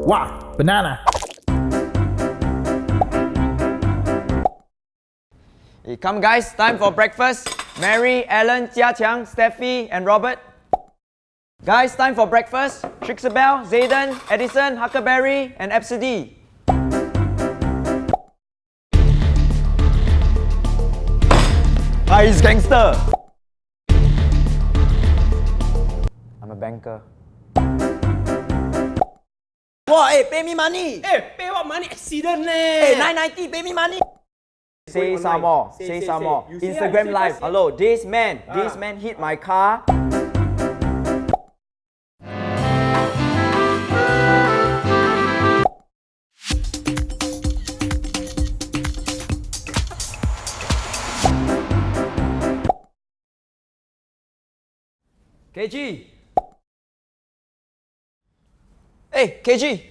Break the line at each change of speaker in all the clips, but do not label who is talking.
Wow, banana.
Hey, come guys, time for breakfast. Mary, Alan, Jia Qiang, Steffi, and Robert. Guys, time for breakfast. Trixabel, Zayden, Edison, Huckleberry, and Absidy. Hi, gangster. I'm a banker.
Wow, hey, eh, pay me money.
Hey, pay what money? Accident eh.
Hey,
leh.
990, pay me money.
Say
online.
some more.
Say,
Say,
say,
some
say.
more.
You
Instagram
you say
live.
first.
Hello, this man. Ah. This
Ah.
man hit my car. KG. Hey, KG.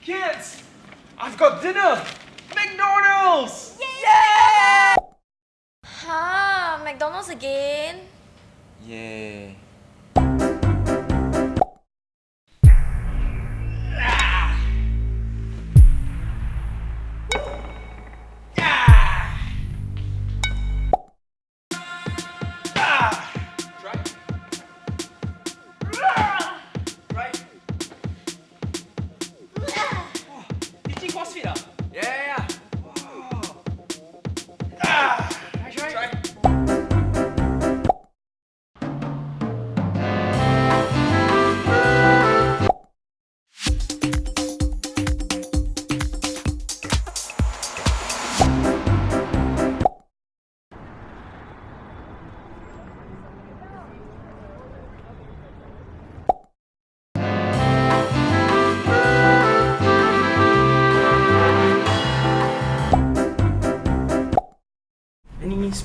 Kids, I've got dinner. McDonald's. Yeah.
Huh? McDonald's again?
Yeah.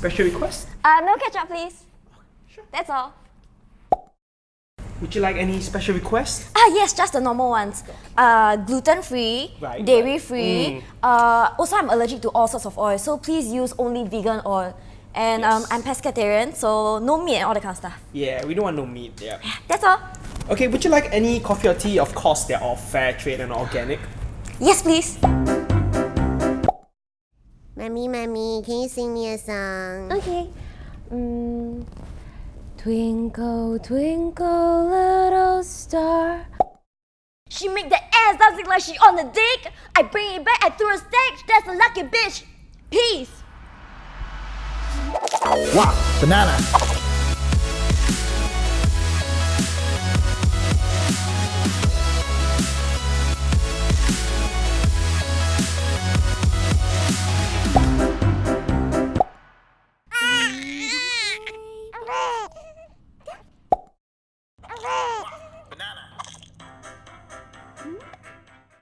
Special request?
Uh, no ketchup, please. Sure. That's all.
Would you like any special request?
Ah, yes, just the normal ones. Uh, gluten free,
Right, Mm.
dairy free. Uh, also, I'm allergic to all sorts of oil, so please use only vegan oil. And um, I'm pescatarian, so no meat and all that kind of stuff.
Yeah, we don't want no meat. Yeah.
That's all.
Okay, would you like any coffee or tea? Of course, they're all fair trade and organic.
Yes, please.
Mommy, mommy, can you sing me a song?
Okay. Mm, twinkle, twinkle, little star. She make the ass dancing like she on the dick. I bring it back, I threw a stage. That's a lucky bitch. Peace.
Wow, banana.